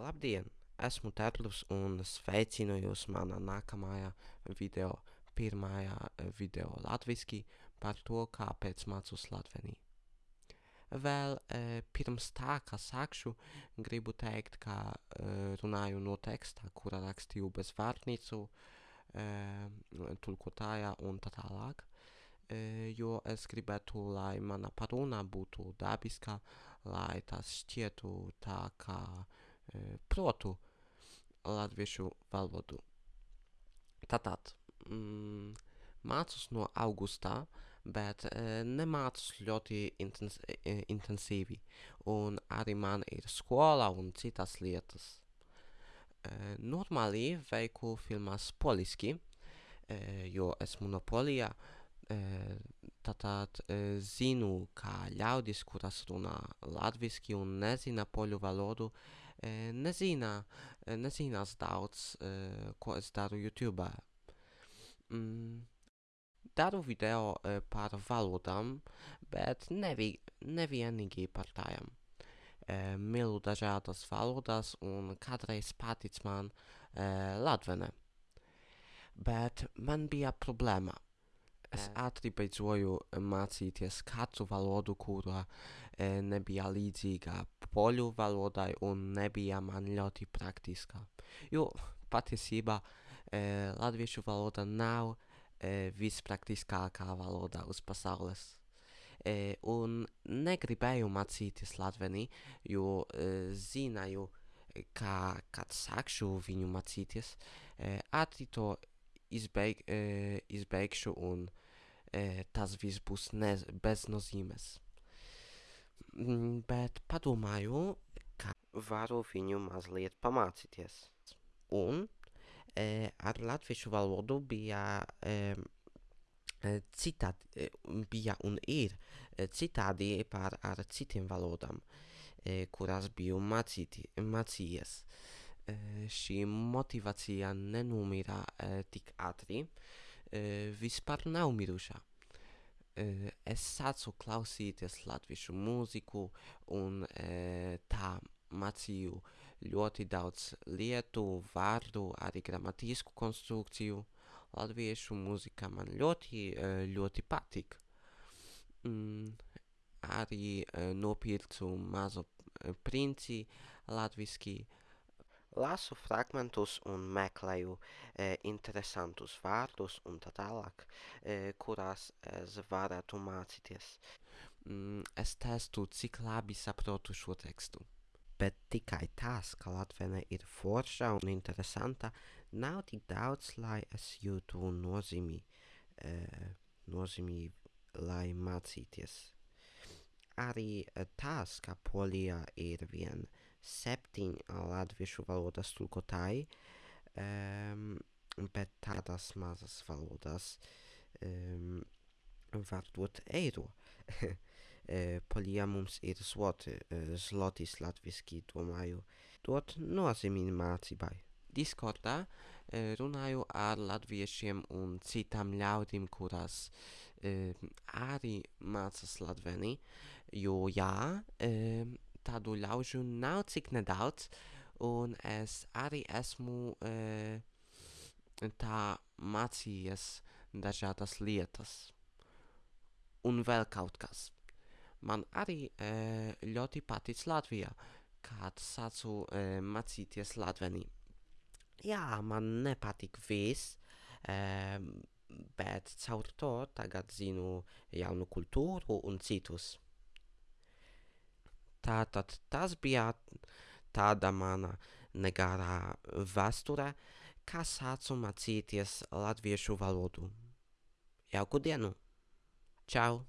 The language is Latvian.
Labdien! Esmu Terlus un sveicinu jūs manā nākamajā video, pirmajā video latviski par to, kāpēc mācos latvenī. Vēl e, pirms tā, kā sākšu, gribu teikt, ka e, runāju no teksta, kura rakstīju bez vārnīcu, e, tulkotājā un tā tālāk, e, jo es gribētu, lai mana paruna būtu dabiska, lai tas šķietu tā, kā protu latviešu valodu. Tātad, mm, mācos no augustā, bet e, nemācos ļoti intens e, intensīvi, un arī man ir skola un citas lietas. E, normāli veiku filmas poliski, e, jo esmu no Polijā, e, tātad e, zinu, kā ļaudis, kuras runā latviski un nezina poļu valodu, e, nezina, e, nezinās daudz, e, ko es daru YouTube. Mm, daru video par valodām, bet nevi, nevienīgi par tām. Mīlu dažādas valodas un kādreiz patic man latvene. Bet man bija problēma. Es ātri beidzoju mācīties katru valodu, kura nebija līdzīga poļu valodai un nebija man ļoti praktiska. Jo patiesībā e, latviešu valoda nav e, vispraktiskākā valoda uz pasaules. E, un negribēju mācīties latveni, jo e, zināju, ka, kad sākšu viņu mācīties, e, ātri to izbeig, e, izbeigšu un e, tas viss būs bez nozīmes. Mm, bet padomāju, ka varu viņu mazliet pamācīties. Un e, ar latviešu valodu bija e, citādi, e, bija un ir e, citādi par ar citiem valodām, e, kurās biju mācīti, mācījies. E, šī motivācija nenumira e, tik ātri, e, vispār nav mirušā. E, es sācu klausīties latviešu mūziku un e, tā mācīju ļoti daudz lietu, vārdu, arī gramatisku konstrukciju. Latviešu mūzika man ļoti, ļoti patīk. Mm, arī nopircu mazo princi latviski. Lasu fragmentus un meklēju e, interesantus vārdus un tā tālāk, e, kurās es varētu mācīties. Mm, es testu, cik labi saprotu šo tekstu. Bet tikai tas, ka latvene ir forša un interesanta, nav tik daudz, lai es jūtu nozīmi, e, nozīmi, lai mācīties. Arī tas, ka Polijā ir vien septiņi latviešu valodas tulkotāji, um, bet tādas mazas valodas um, var dot eiro. e, Polijā mums ir zloti, e, zlotis latviski, domāju, dot nozīmi mācībai. Diskordā e, runāju ar latviešiem un citām ļaudīm, kurās e, arī mācās latveni, jo jā, e, tādu ļaužu nav cik nedaudz, un es arī esmu e, tā mācījies dažādas lietas. Un vēl kaut kas. Man arī e, ļoti patic Latvijā, kad sācu e, mācīties latveni. Jā, man nepatīk viss, e, bet caur to tagad zinu jaunu kultūru un citus. Tātad tas bija tāda mana negarā vēsture, kā sācu mācīties latviešu valodu. Jauku dienu! Čau!